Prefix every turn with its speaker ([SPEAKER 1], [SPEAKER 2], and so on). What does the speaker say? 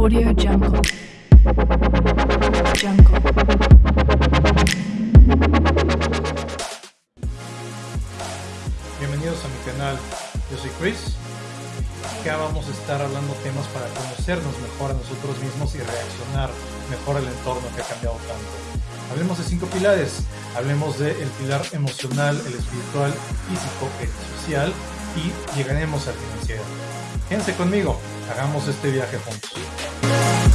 [SPEAKER 1] Audio Jungle. Jungle.
[SPEAKER 2] Bienvenidos a mi canal, yo soy Chris. Acá vamos a estar hablando temas para conocernos mejor a nosotros mismos y reaccionar mejor al entorno que ha cambiado tanto. Hablemos de cinco pilares. Hablemos del pilar emocional, el espiritual, físico, el social y llegaremos al financiero. Quédense conmigo, hagamos este viaje juntos.